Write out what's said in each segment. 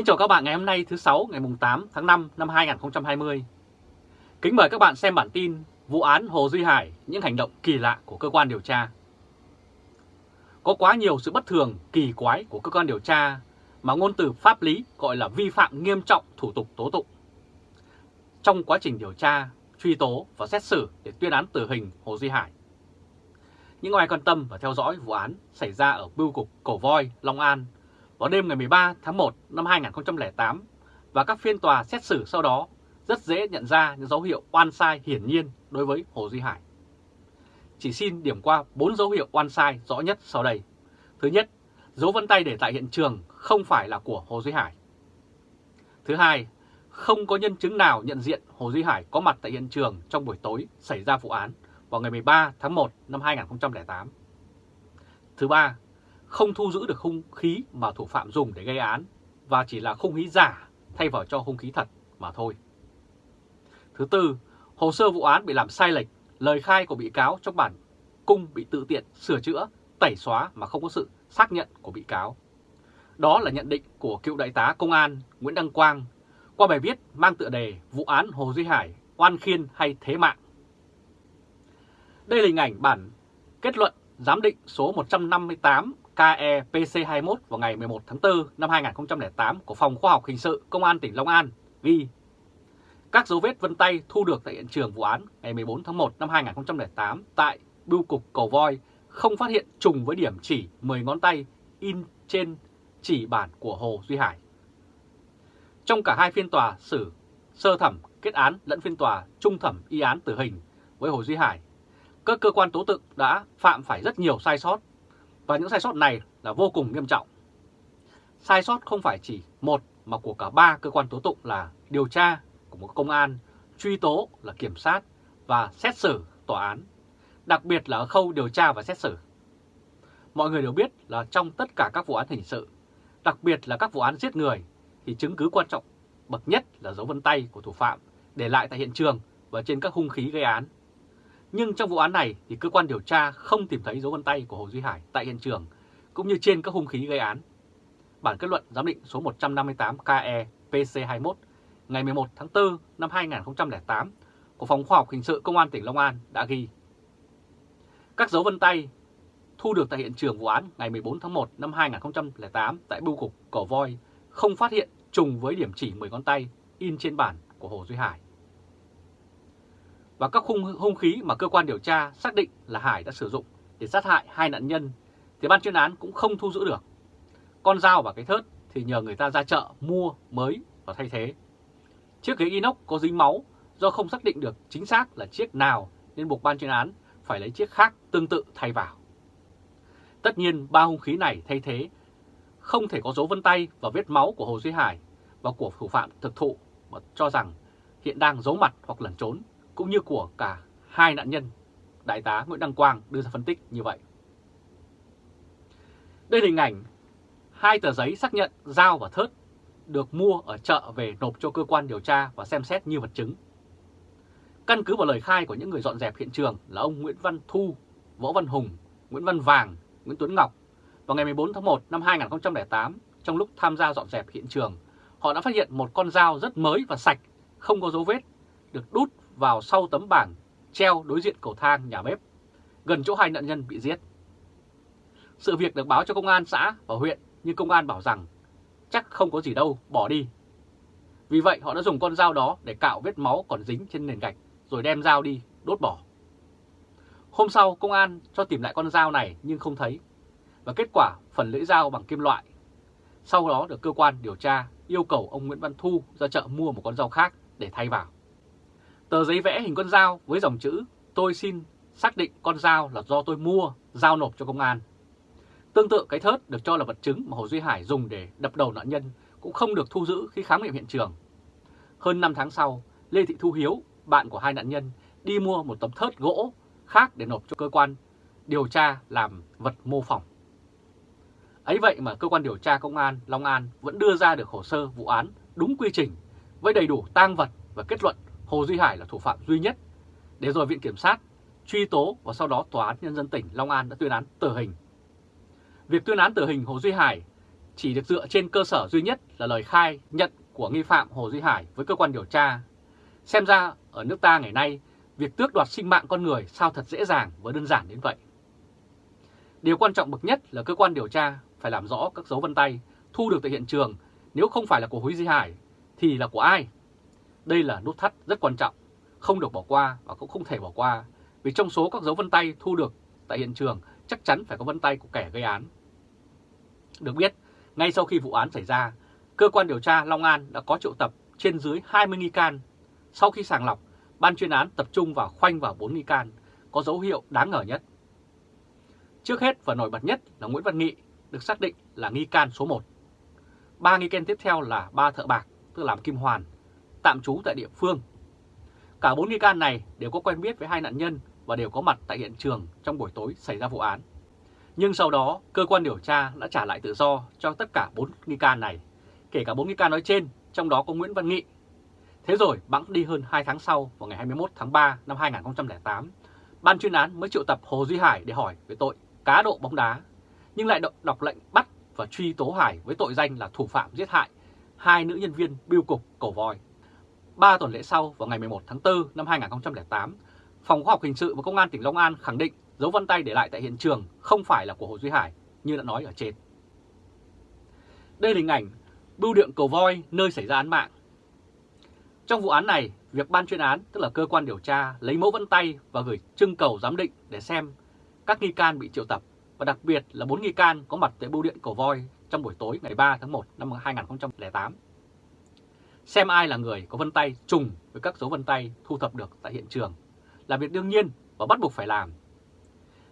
Kính chào các bạn ngày hôm nay thứ 6 ngày 8 tháng 5 năm 2020. Kính mời các bạn xem bản tin vụ án Hồ Duy Hải, những hành động kỳ lạ của cơ quan điều tra. Có quá nhiều sự bất thường, kỳ quái của cơ quan điều tra mà ngôn từ pháp lý gọi là vi phạm nghiêm trọng thủ tục tố tụng. Trong quá trình điều tra, truy tố và xét xử để tuyên án tử hình Hồ Duy Hải. Những ai quan tâm và theo dõi vụ án xảy ra ở bưu cục Cổ Voi, Long An vào đêm ngày 13 tháng 1 năm 2008 và các phiên tòa xét xử sau đó rất dễ nhận ra những dấu hiệu oan sai hiển nhiên đối với Hồ Duy Hải. Chỉ xin điểm qua 4 dấu hiệu oan sai rõ nhất sau đây. Thứ nhất, dấu vân tay để tại hiện trường không phải là của Hồ Duy Hải. Thứ hai, không có nhân chứng nào nhận diện Hồ Duy Hải có mặt tại hiện trường trong buổi tối xảy ra vụ án vào ngày 13 tháng 1 năm 2008. Thứ ba, không thu giữ được hung khí mà thủ phạm dùng để gây án và chỉ là hung khí giả thay vào cho hung khí thật mà thôi. Thứ tư, hồ sơ vụ án bị làm sai lệch, lời khai của bị cáo trong bản cung bị tự tiện sửa chữa, tẩy xóa mà không có sự xác nhận của bị cáo. Đó là nhận định của cựu đại tá công an Nguyễn Đăng Quang qua bài viết mang tựa đề Vụ án Hồ Duy Hải, oan khiên hay thế mạng. Đây là hình ảnh bản kết luận giám định số 158 KEPC21 vào ngày 11 tháng 4 năm 2008 của Phòng Khoa học Hình sự Công an tỉnh Long An ghi các dấu vết vân tay thu được tại hiện trường vụ án ngày 14 tháng 1 năm 2008 tại bưu cục Cầu Voi không phát hiện trùng với điểm chỉ 10 ngón tay in trên chỉ bản của Hồ Duy Hải. Trong cả hai phiên tòa xử sơ thẩm kết án lẫn phiên tòa trung thẩm y án tử hình với Hồ Duy Hải, các cơ quan tố tụng đã phạm phải rất nhiều sai sót và những sai sót này là vô cùng nghiêm trọng. Sai sót không phải chỉ một mà của cả ba cơ quan tố tụng là điều tra của một công an, truy tố là kiểm sát và xét xử tòa án, đặc biệt là ở khâu điều tra và xét xử. Mọi người đều biết là trong tất cả các vụ án hình sự, đặc biệt là các vụ án giết người, thì chứng cứ quan trọng bậc nhất là dấu vân tay của thủ phạm để lại tại hiện trường và trên các hung khí gây án. Nhưng trong vụ án này thì cơ quan điều tra không tìm thấy dấu vân tay của Hồ Duy Hải tại hiện trường, cũng như trên các hung khí gây án. Bản kết luận giám định số 158 KE PC21 ngày 11 tháng 4 năm 2008 của Phòng Khoa học Hình sự Công an tỉnh Long An đã ghi Các dấu vân tay thu được tại hiện trường vụ án ngày 14 tháng 1 năm 2008 tại bưu cục Cổ Voi không phát hiện trùng với điểm chỉ 10 ngón tay in trên bản của Hồ Duy Hải. Và các hung, hung khí mà cơ quan điều tra xác định là Hải đã sử dụng để sát hại hai nạn nhân thì ban chuyên án cũng không thu giữ được. Con dao và cái thớt thì nhờ người ta ra chợ mua mới và thay thế. Chiếc ghế inox có dính máu do không xác định được chính xác là chiếc nào nên buộc ban chuyên án phải lấy chiếc khác tương tự thay vào. Tất nhiên ba hung khí này thay thế không thể có dấu vân tay và vết máu của Hồ Duy Hải và của thủ phạm thực thụ mà cho rằng hiện đang giấu mặt hoặc lẩn trốn cũng như của cả hai nạn nhân. Đại tá Nguyễn Đăng Quang đưa ra phân tích như vậy. Đây là hình ảnh hai tờ giấy xác nhận dao và thớt được mua ở chợ về nộp cho cơ quan điều tra và xem xét như vật chứng. Căn cứ vào lời khai của những người dọn dẹp hiện trường là ông Nguyễn Văn Thu, Võ Văn Hùng, Nguyễn Văn Vàng, Nguyễn Tuấn Ngọc vào ngày 14 tháng 1 năm 2008 trong lúc tham gia dọn dẹp hiện trường, họ đã phát hiện một con dao rất mới và sạch, không có dấu vết, được đút vào sau tấm bảng treo đối diện cầu thang nhà bếp, gần chỗ hai nạn nhân bị giết. Sự việc được báo cho công an xã và huyện nhưng công an bảo rằng chắc không có gì đâu, bỏ đi. Vì vậy họ đã dùng con dao đó để cạo vết máu còn dính trên nền gạch rồi đem dao đi, đốt bỏ. Hôm sau công an cho tìm lại con dao này nhưng không thấy. Và kết quả phần lưỡi dao bằng kim loại. Sau đó được cơ quan điều tra yêu cầu ông Nguyễn Văn Thu ra chợ mua một con dao khác để thay vào. Tờ giấy vẽ hình con dao với dòng chữ tôi xin xác định con dao là do tôi mua, giao nộp cho công an. Tương tự cái thớt được cho là vật chứng mà Hồ Duy Hải dùng để đập đầu nạn nhân cũng không được thu giữ khi khám nghiệm hiện trường. Hơn 5 tháng sau, Lê Thị Thu Hiếu, bạn của hai nạn nhân, đi mua một tấm thớt gỗ khác để nộp cho cơ quan điều tra làm vật mô phỏng. Ấy vậy mà cơ quan điều tra công an Long An vẫn đưa ra được hồ sơ vụ án đúng quy trình với đầy đủ tang vật và kết luận Hồ Duy Hải là thủ phạm duy nhất, để rồi Viện Kiểm sát truy tố và sau đó Tòa án Nhân dân tỉnh Long An đã tuyên án tử hình. Việc tuyên án tử hình Hồ Duy Hải chỉ được dựa trên cơ sở duy nhất là lời khai nhận của nghi phạm Hồ Duy Hải với cơ quan điều tra. Xem ra ở nước ta ngày nay, việc tước đoạt sinh mạng con người sao thật dễ dàng và đơn giản đến vậy. Điều quan trọng bậc nhất là cơ quan điều tra phải làm rõ các dấu vân tay thu được tại hiện trường nếu không phải là của Hồ Duy Hải thì là của ai? Đây là nút thắt rất quan trọng, không được bỏ qua và cũng không thể bỏ qua vì trong số các dấu vân tay thu được tại hiện trường chắc chắn phải có vân tay của kẻ gây án. Được biết, ngay sau khi vụ án xảy ra, cơ quan điều tra Long An đã có triệu tập trên dưới 20 nghi can. Sau khi sàng lọc, ban chuyên án tập trung vào khoanh vào 4 nghi can có dấu hiệu đáng ngờ nhất. Trước hết và nổi bật nhất là Nguyễn Văn Nghị được xác định là nghi can số 1. Ba nghi can tiếp theo là ba thợ bạc, tức làm Kim Hoàn, tạm trú tại địa phương. Cả bốn nghi can này đều có quen biết với hai nạn nhân và đều có mặt tại hiện trường trong buổi tối xảy ra vụ án. Nhưng sau đó, cơ quan điều tra đã trả lại tự do cho tất cả bốn nghi can này, kể cả bốn nghi can nói trên, trong đó có Nguyễn Văn Nghị. Thế rồi, bẵng đi hơn 2 tháng sau, vào ngày 21 tháng 3 năm 2008, ban chuyên án mới triệu tập Hồ Duy Hải để hỏi về tội cá độ bóng đá, nhưng lại đọc lệnh bắt và truy tố Hải với tội danh là thủ phạm giết hại hai nữ nhân viên biêu cục cổ voi. Ba tuần lễ sau, vào ngày 11 tháng 4 năm 2008, Phòng Khoa học Hình sự và Công an tỉnh Long An khẳng định dấu vân tay để lại tại hiện trường không phải là của Hồ Duy Hải như đã nói ở trên. Đây là hình ảnh bưu điện cầu voi nơi xảy ra án mạng. Trong vụ án này, việc ban chuyên án, tức là cơ quan điều tra, lấy mẫu vân tay và gửi trưng cầu giám định để xem các nghi can bị triệu tập và đặc biệt là bốn nghi can có mặt tại bưu điện cầu voi trong buổi tối ngày 3 tháng 1 năm 2008. Xem ai là người có vân tay trùng với các dấu vân tay thu thập được tại hiện trường là việc đương nhiên và bắt buộc phải làm.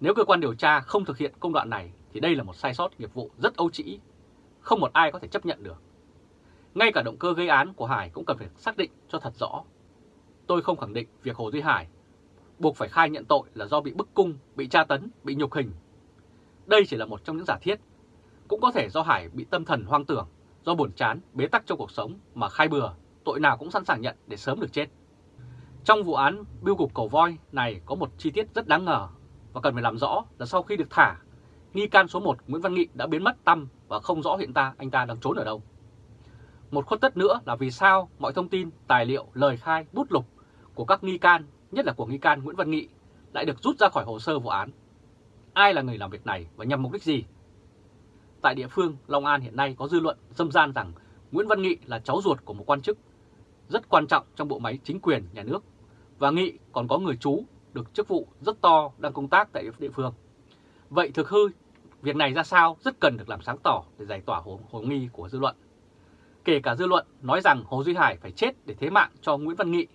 Nếu cơ quan điều tra không thực hiện công đoạn này thì đây là một sai sót nghiệp vụ rất âu trĩ, không một ai có thể chấp nhận được. Ngay cả động cơ gây án của Hải cũng cần phải xác định cho thật rõ. Tôi không khẳng định việc Hồ Duy Hải buộc phải khai nhận tội là do bị bức cung, bị tra tấn, bị nhục hình. Đây chỉ là một trong những giả thiết. Cũng có thể do Hải bị tâm thần hoang tưởng, do buồn chán, bế tắc trong cuộc sống mà khai bừa, tội nào cũng sẵn sàng nhận để sớm được chết. Trong vụ án biêu cục cầu voi này có một chi tiết rất đáng ngờ và cần phải làm rõ là sau khi được thả, nghi can số 1 Nguyễn Văn Nghị đã biến mất tâm và không rõ hiện ta anh ta đang trốn ở đâu. Một khuất tất nữa là vì sao mọi thông tin, tài liệu, lời khai, bút lục của các nghi can, nhất là của nghi can Nguyễn Văn Nghị, lại được rút ra khỏi hồ sơ vụ án. Ai là người làm việc này và nhằm mục đích gì? Tại địa phương, Long An hiện nay có dư luận dâm gian rằng Nguyễn Văn Nghị là cháu ruột của một quan chức rất quan trọng trong bộ máy chính quyền nhà nước và Nghị còn có người chú được chức vụ rất to đang công tác tại địa phương. Vậy thực hư, việc này ra sao rất cần được làm sáng tỏ để giải tỏa hồ, hồ nghi của dư luận. Kể cả dư luận nói rằng Hồ Duy Hải phải chết để thế mạng cho Nguyễn Văn Nghị.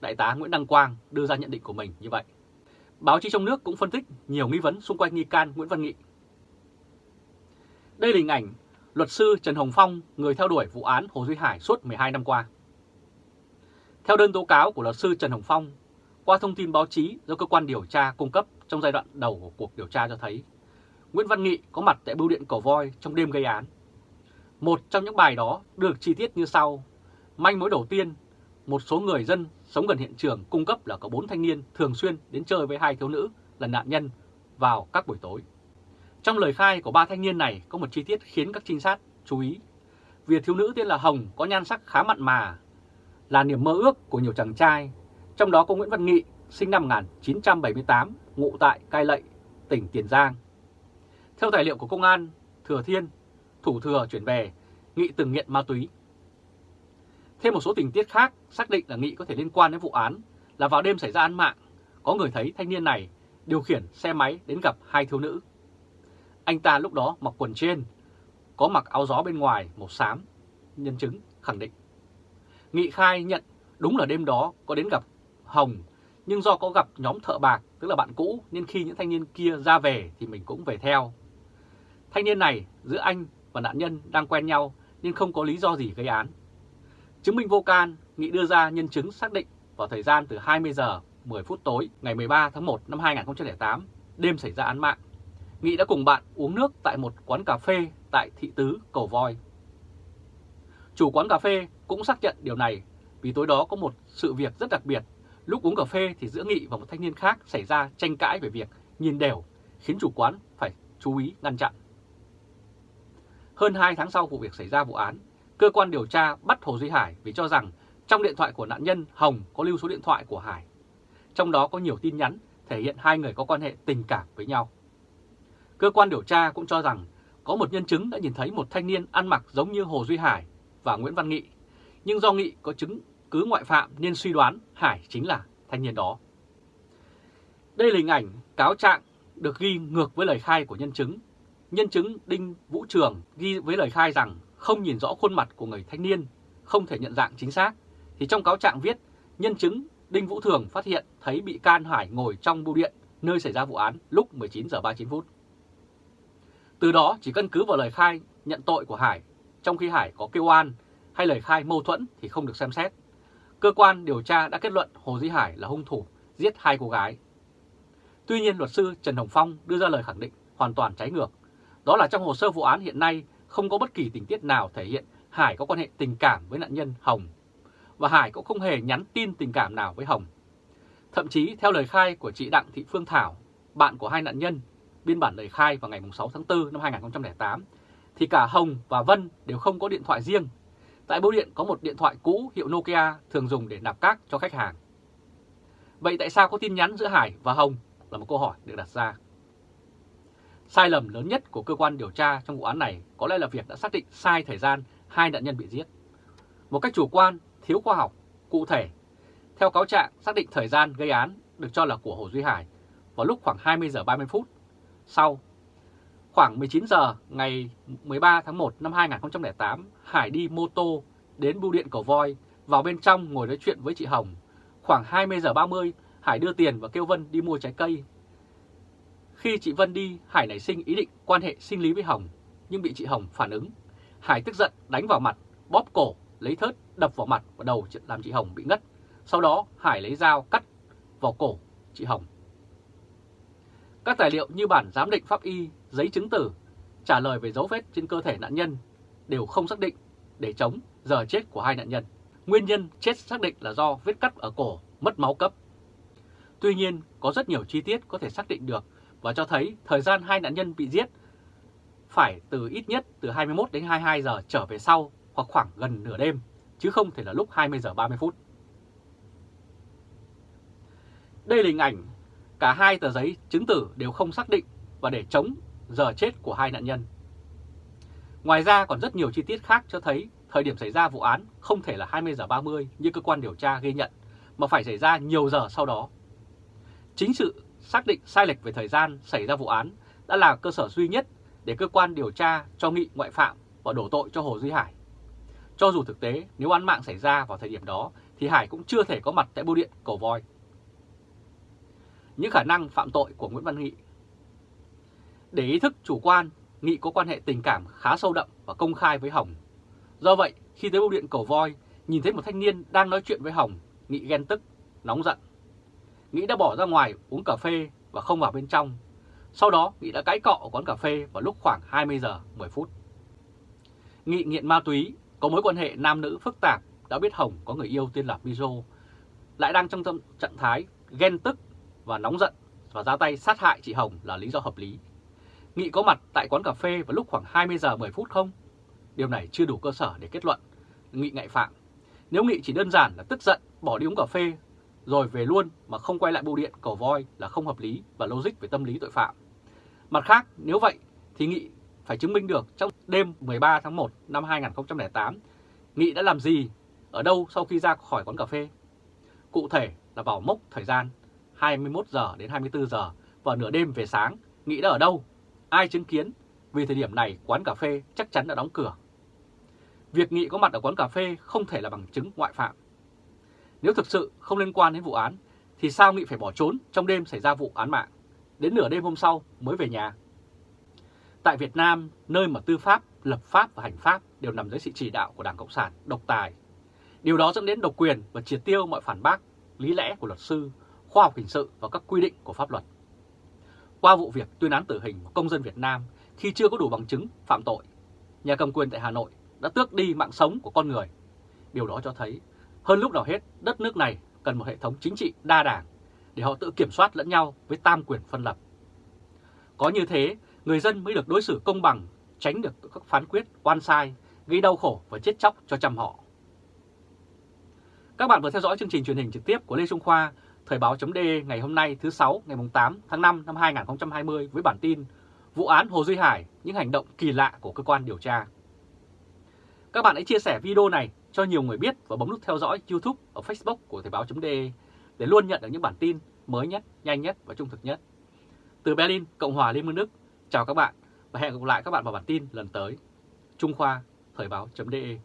Đại tá Nguyễn Đăng Quang đưa ra nhận định của mình như vậy. Báo chí trong nước cũng phân tích nhiều nghi vấn xung quanh nghi can Nguyễn Văn Nghị. Đây là hình ảnh luật sư Trần Hồng Phong, người theo đuổi vụ án Hồ Duy Hải suốt 12 năm qua. Theo đơn tố cáo của luật sư Trần Hồng Phong, qua thông tin báo chí do cơ quan điều tra cung cấp trong giai đoạn đầu của cuộc điều tra cho thấy, Nguyễn Văn Nghị có mặt tại bưu điện Cầu Voi trong đêm gây án. Một trong những bài đó được chi tiết như sau. Manh mối đầu tiên, một số người dân sống gần hiện trường cung cấp là có bốn thanh niên thường xuyên đến chơi với hai thiếu nữ là nạn nhân vào các buổi tối. Trong lời khai của ba thanh niên này có một chi tiết khiến các trinh sát chú ý. Việc thiếu nữ tên là Hồng có nhan sắc khá mặn mà là niềm mơ ước của nhiều chàng trai, trong đó có Nguyễn Văn Nghị, sinh năm 1978, ngụ tại Cai Lậy, tỉnh Tiền Giang. Theo tài liệu của công an, Thừa Thiên, thủ thừa chuyển về, Nghị từng nghiện ma túy. Thêm một số tình tiết khác xác định là Nghị có thể liên quan đến vụ án là vào đêm xảy ra án mạng, có người thấy thanh niên này điều khiển xe máy đến gặp hai thiếu nữ. Anh ta lúc đó mặc quần trên, có mặc áo gió bên ngoài màu xám, nhân chứng khẳng định. Nghị khai nhận đúng là đêm đó có đến gặp Hồng, nhưng do có gặp nhóm thợ bạc, tức là bạn cũ, nên khi những thanh niên kia ra về thì mình cũng về theo. Thanh niên này giữa anh và nạn nhân đang quen nhau nên không có lý do gì gây án. Chứng minh vô can, Nghị đưa ra nhân chứng xác định vào thời gian từ 20 giờ 10 phút tối ngày 13 tháng 1 năm 2008, đêm xảy ra án mạng. Nghị đã cùng bạn uống nước tại một quán cà phê tại thị tứ Cầu Voi. Chủ quán cà phê cũng xác nhận điều này vì tối đó có một sự việc rất đặc biệt. Lúc uống cà phê thì giữa Nghị và một thanh niên khác xảy ra tranh cãi về việc nhìn đều, khiến chủ quán phải chú ý ngăn chặn. Hơn 2 tháng sau vụ việc xảy ra vụ án, cơ quan điều tra bắt Hồ Duy Hải vì cho rằng trong điện thoại của nạn nhân Hồng có lưu số điện thoại của Hải. Trong đó có nhiều tin nhắn thể hiện hai người có quan hệ tình cảm với nhau. Cơ quan điều tra cũng cho rằng có một nhân chứng đã nhìn thấy một thanh niên ăn mặc giống như Hồ Duy Hải và Nguyễn Văn Nghị, nhưng do Nghị có chứng cứ ngoại phạm nên suy đoán Hải chính là thanh niên đó. Đây là hình ảnh cáo trạng được ghi ngược với lời khai của nhân chứng. Nhân chứng Đinh Vũ Trường ghi với lời khai rằng không nhìn rõ khuôn mặt của người thanh niên, không thể nhận dạng chính xác. Thì trong cáo trạng viết, nhân chứng Đinh Vũ Thường phát hiện thấy bị can Hải ngồi trong bưu điện nơi xảy ra vụ án lúc 19 giờ 39 phút. Từ đó chỉ căn cứ vào lời khai nhận tội của Hải, trong khi Hải có kêu oan hay lời khai mâu thuẫn thì không được xem xét. Cơ quan điều tra đã kết luận Hồ Dĩ Hải là hung thủ giết hai cô gái. Tuy nhiên luật sư Trần Hồng Phong đưa ra lời khẳng định hoàn toàn trái ngược. Đó là trong hồ sơ vụ án hiện nay không có bất kỳ tình tiết nào thể hiện Hải có quan hệ tình cảm với nạn nhân Hồng. Và Hải cũng không hề nhắn tin tình cảm nào với Hồng. Thậm chí theo lời khai của chị Đặng Thị Phương Thảo, bạn của hai nạn nhân, biên bản lời khai vào ngày 6 tháng 4 năm 2008, thì cả Hồng và Vân đều không có điện thoại riêng. Tại bưu điện có một điện thoại cũ hiệu Nokia thường dùng để nạp cát cho khách hàng. Vậy tại sao có tin nhắn giữa Hải và Hồng là một câu hỏi được đặt ra. Sai lầm lớn nhất của cơ quan điều tra trong vụ án này có lẽ là việc đã xác định sai thời gian hai nạn nhân bị giết. Một cách chủ quan, thiếu khoa học, cụ thể. Theo cáo trạng, xác định thời gian gây án được cho là của Hồ Duy Hải vào lúc khoảng 20 giờ 30 phút. Sau, khoảng 19 giờ ngày 13 tháng 1 năm 2008, Hải đi mô tô đến bưu điện cầu voi, vào bên trong ngồi nói chuyện với chị Hồng. Khoảng 20 giờ 30, Hải đưa tiền và kêu Vân đi mua trái cây. Khi chị Vân đi, Hải nảy sinh ý định quan hệ sinh lý với Hồng, nhưng bị chị Hồng phản ứng. Hải tức giận đánh vào mặt, bóp cổ, lấy thớt đập vào mặt và đầu làm chị Hồng bị ngất. Sau đó Hải lấy dao cắt vào cổ chị Hồng. Các tài liệu như bản giám định pháp y, giấy chứng tử, trả lời về dấu vết trên cơ thể nạn nhân đều không xác định để chống giờ chết của hai nạn nhân. Nguyên nhân chết xác định là do vết cắt ở cổ, mất máu cấp. Tuy nhiên, có rất nhiều chi tiết có thể xác định được và cho thấy thời gian hai nạn nhân bị giết phải từ ít nhất từ 21 đến 22 giờ trở về sau hoặc khoảng gần nửa đêm, chứ không thể là lúc 20 giờ 30 phút. Đây là hình ảnh cả hai tờ giấy chứng tử đều không xác định và để chống giờ chết của hai nạn nhân. Ngoài ra còn rất nhiều chi tiết khác cho thấy thời điểm xảy ra vụ án không thể là 20 giờ 30 như cơ quan điều tra ghi nhận, mà phải xảy ra nhiều giờ sau đó. Chính sự xác định sai lệch về thời gian xảy ra vụ án đã là cơ sở duy nhất để cơ quan điều tra cho nghị ngoại phạm và đổ tội cho Hồ Duy Hải. Cho dù thực tế nếu án mạng xảy ra vào thời điểm đó thì Hải cũng chưa thể có mặt tại bưu điện cầu voi. Những khả năng phạm tội của Nguyễn Văn Nghị Để ý thức chủ quan, Nghị có quan hệ tình cảm khá sâu đậm và công khai với Hồng. Do vậy, khi tới bưu điện cầu voi, nhìn thấy một thanh niên đang nói chuyện với Hồng, Nghị ghen tức, nóng giận Nghĩ đã bỏ ra ngoài uống cà phê và không vào bên trong. Sau đó Nghị đã cãi cọ ở quán cà phê vào lúc khoảng 20 giờ 10 phút. Nghị nghiện ma túy, có mối quan hệ nam nữ phức tạp, đã biết Hồng có người yêu tên là Mizo, lại đang trong trạng thái ghen tức và nóng giận và ra tay sát hại chị Hồng là lý do hợp lý. Nghị có mặt tại quán cà phê vào lúc khoảng 20 giờ 10 phút không? Điều này chưa đủ cơ sở để kết luận Nghị ngại phạm. Nếu Nghị chỉ đơn giản là tức giận bỏ đi uống cà phê rồi về luôn mà không quay lại bưu điện cầu voi là không hợp lý và logic về tâm lý tội phạm. Mặt khác, nếu vậy thì Nghị phải chứng minh được trong đêm 13 tháng 1 năm 2008, Nghị đã làm gì, ở đâu sau khi ra khỏi quán cà phê. Cụ thể là vào mốc thời gian 21 giờ đến 24 giờ và nửa đêm về sáng, nghĩ đã ở đâu, ai chứng kiến, vì thời điểm này quán cà phê chắc chắn đã đóng cửa. Việc Nghị có mặt ở quán cà phê không thể là bằng chứng ngoại phạm. Nếu thực sự không liên quan đến vụ án, thì sao Nghị phải bỏ trốn trong đêm xảy ra vụ án mạng, đến nửa đêm hôm sau mới về nhà? Tại Việt Nam, nơi mà tư pháp, lập pháp và hành pháp đều nằm dưới sự chỉ đạo của Đảng Cộng sản độc tài. Điều đó dẫn đến độc quyền và triệt tiêu mọi phản bác, lý lẽ của luật sư, khoa học hình sự và các quy định của pháp luật. Qua vụ việc tuyên án tử hình của công dân Việt Nam khi chưa có đủ bằng chứng phạm tội, nhà cầm quyền tại Hà Nội đã tước đi mạng sống của con người. Điều đó cho thấy hơn lúc nào hết, đất nước này cần một hệ thống chính trị đa đảng để họ tự kiểm soát lẫn nhau với tam quyền phân lập. Có như thế, người dân mới được đối xử công bằng, tránh được các phán quyết oan sai, gây đau khổ và chết chóc cho trăm họ. Các bạn vừa theo dõi chương trình truyền hình trực tiếp của Lê Trung Khoa, Thời báo.de ngày hôm nay thứ 6 ngày 8 tháng 5 năm 2020 với bản tin Vụ án Hồ Duy Hải, những hành động kỳ lạ của cơ quan điều tra. Các bạn hãy chia sẻ video này cho nhiều người biết và bấm nút theo dõi YouTube và Facebook của Thời báo.de để luôn nhận được những bản tin mới nhất, nhanh nhất và trung thực nhất. Từ Berlin, Cộng hòa Liên bang Đức, chào các bạn và hẹn gặp lại các bạn vào bản tin lần tới. Trung Khoa, Thời báo.de